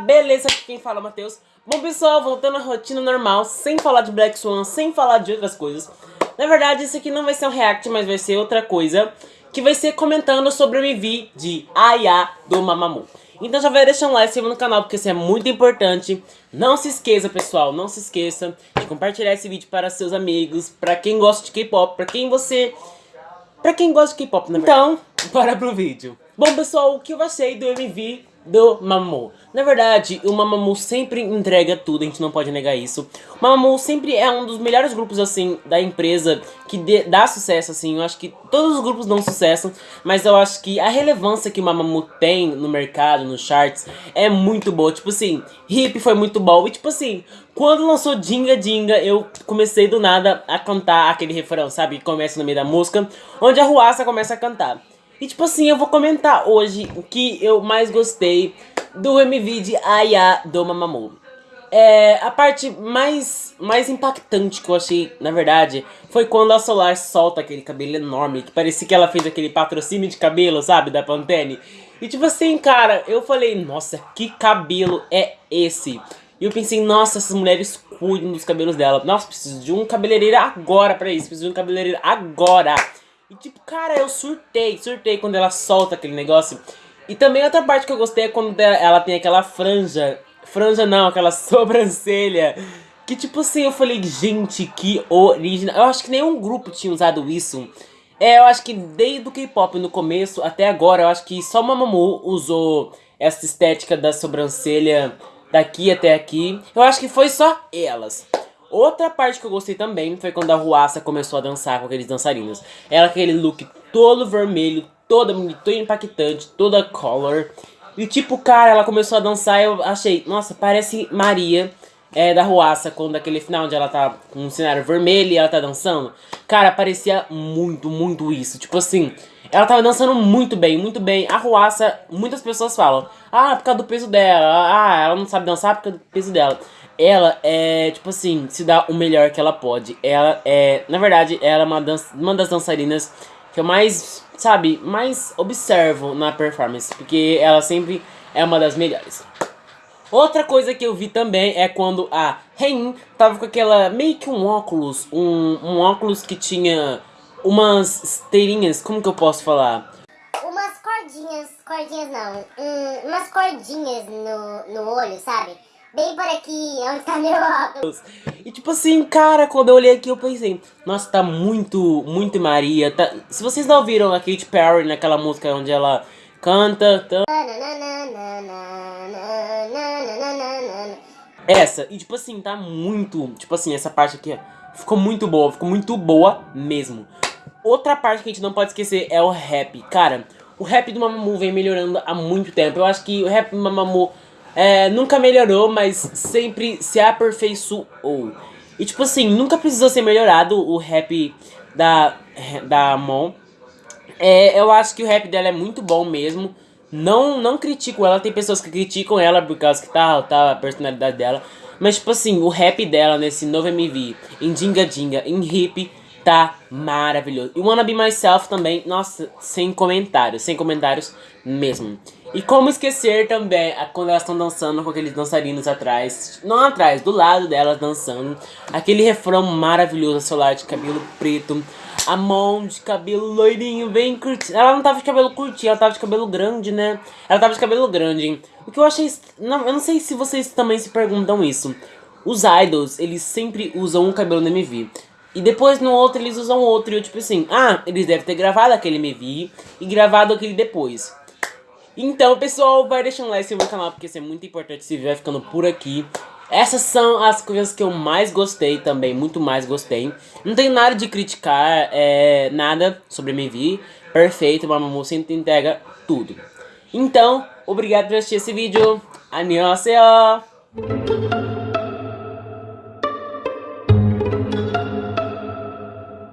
beleza? Aqui quem fala é o Matheus. Bom pessoal, voltando à rotina normal, sem falar de Black Swan, sem falar de outras coisas. Na verdade, isso aqui não vai ser um react, mas vai ser outra coisa, que vai ser comentando sobre o MV de Aya do Mamamoo. Então já vai deixando um like no canal, porque isso é muito importante. Não se esqueça, pessoal, não se esqueça de compartilhar esse vídeo para seus amigos, para quem gosta de K-pop, para quem você... Pra quem gosta de K-pop, né? Então, bora pro vídeo. Bom, pessoal, o que eu achei do MV do Mamamoo. Na verdade, o Mamamoo sempre entrega tudo, a gente não pode negar isso. O Mamamoo sempre é um dos melhores grupos, assim, da empresa que dê, dá sucesso, assim. Eu acho que todos os grupos dão sucesso, mas eu acho que a relevância que o Mamamoo tem no mercado, nos charts, é muito boa. Tipo assim, Hip foi muito bom. E tipo assim, quando lançou Dinga Dinga, eu comecei do nada a cantar aquele refrão, sabe? Que começa no meio da música, onde a Ruaça começa a cantar. E tipo assim, eu vou comentar hoje o que eu mais gostei do MV de Aya do Mamamoo. É, a parte mais, mais impactante que eu achei, na verdade, foi quando a Solar solta aquele cabelo enorme, que parecia que ela fez aquele patrocínio de cabelo, sabe, da Pantene. E tipo assim, cara, eu falei, nossa, que cabelo é esse? E eu pensei, nossa, essas mulheres cuidam dos cabelos dela. Nossa, preciso de um cabeleireiro agora pra isso, preciso de um cabeleireiro agora. E tipo, cara, eu surtei, surtei quando ela solta aquele negócio. E também outra parte que eu gostei é quando ela tem aquela franja. Franja não, aquela sobrancelha. Que tipo assim, eu falei, gente, que original. Eu acho que nenhum grupo tinha usado isso. É, eu acho que desde o K-pop no começo até agora, eu acho que só Mamamoo usou essa estética da sobrancelha daqui até aqui. Eu acho que foi só elas. Outra parte que eu gostei também foi quando a Ruaça começou a dançar com aqueles dançarinos. Ela aquele look todo vermelho, toda bonita, impactante, toda color. E tipo, cara, ela começou a dançar eu achei, nossa, parece Maria é, da Ruaça, quando aquele final onde ela tá com um cenário vermelho e ela tá dançando. Cara, parecia muito, muito isso. Tipo assim, ela tava dançando muito bem, muito bem. A Ruaça, muitas pessoas falam, ah, por causa do peso dela, ah, ela não sabe dançar por causa do peso dela ela é, tipo assim, se dá o melhor que ela pode. Ela é, na verdade, ela é uma, dança, uma das dançarinas que eu mais, sabe, mais observo na performance. Porque ela sempre é uma das melhores. Outra coisa que eu vi também é quando a Hein tava com aquela, meio que um óculos, um, um óculos que tinha umas esteirinhas, como que eu posso falar? Umas cordinhas, cordinhas não, um, umas cordinhas no, no olho, sabe? Bem por aqui, onde tá meu óculos. E tipo assim, cara, quando eu olhei aqui eu pensei, nossa, tá muito, muito Maria. Tá... Se vocês não ouviram a Katy Perry naquela música onde ela canta... Tá... Essa, e tipo assim, tá muito, tipo assim, essa parte aqui, ficou muito boa, ficou muito boa mesmo. Outra parte que a gente não pode esquecer é o rap. Cara, o rap do Mamamoo vem melhorando há muito tempo. Eu acho que o rap do Mamamoo é, nunca melhorou, mas sempre se aperfeiçoou. E tipo assim, nunca precisou ser melhorado o rap da, da Mon. É, eu acho que o rap dela é muito bom mesmo. Não, não critico ela, tem pessoas que criticam ela por causa que tá, tá a personalidade dela. Mas tipo assim, o rap dela nesse novo MV, em Dinga Dinga, em Hip, tá maravilhoso. E Wanna Be Myself também, nossa, sem comentários, sem comentários mesmo. E como esquecer também quando elas estão dançando com aqueles dançarinos atrás, não atrás, do lado delas dançando, aquele refrão maravilhoso, celular de cabelo preto, a mão de cabelo loirinho, bem curtinho. Ela não tava de cabelo curtinho, ela tava de cabelo grande, né? Ela tava de cabelo grande. O que eu achei... Não, eu não sei se vocês também se perguntam isso. Os idols, eles sempre usam um cabelo no MV. E depois no outro eles usam outro. E eu tipo assim, ah, eles devem ter gravado aquele MV e gravado aquele depois. Então, pessoal, vai deixando um like no canal, porque isso é muito importante. Vídeo vai ficando por aqui. Essas são as coisas que eu mais gostei também, muito mais gostei. Não tenho nada de criticar, é, nada sobre MV. Perfeito, Mamamoo sempre entrega tudo. Então, obrigado por assistir esse vídeo. Annyeonghaseyo!